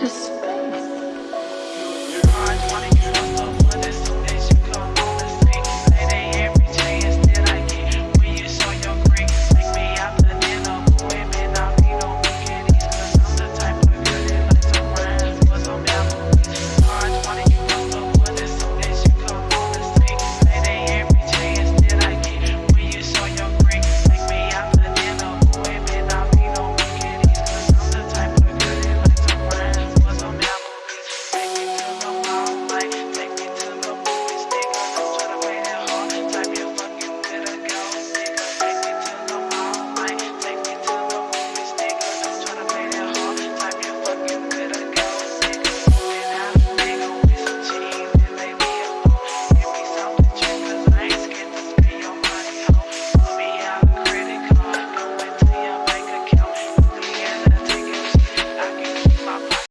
Just